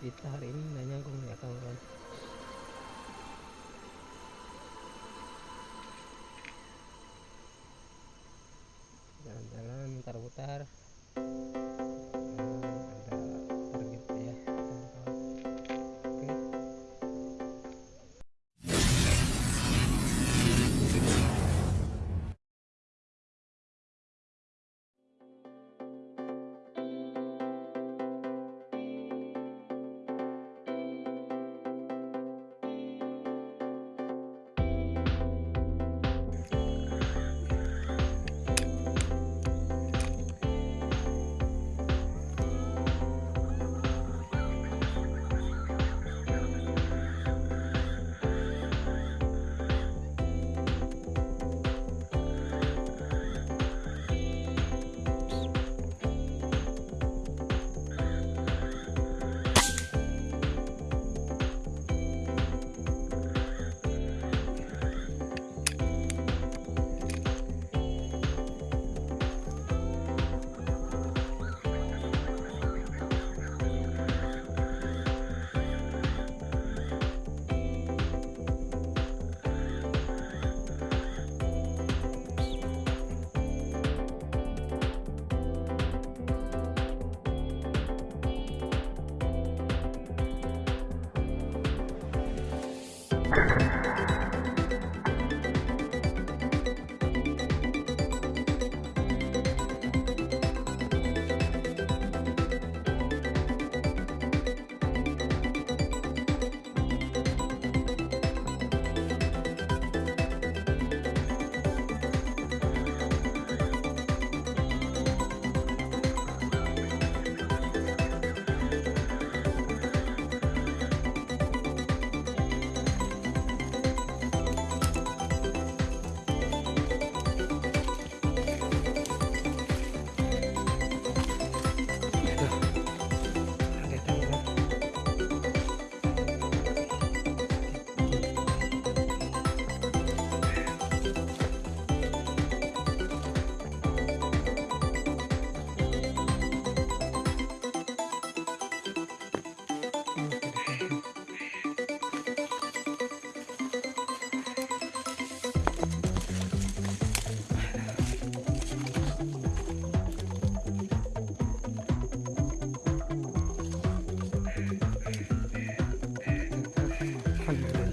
kita hari ini nggak nyangkung ya kawan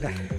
应